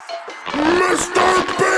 Mr. B!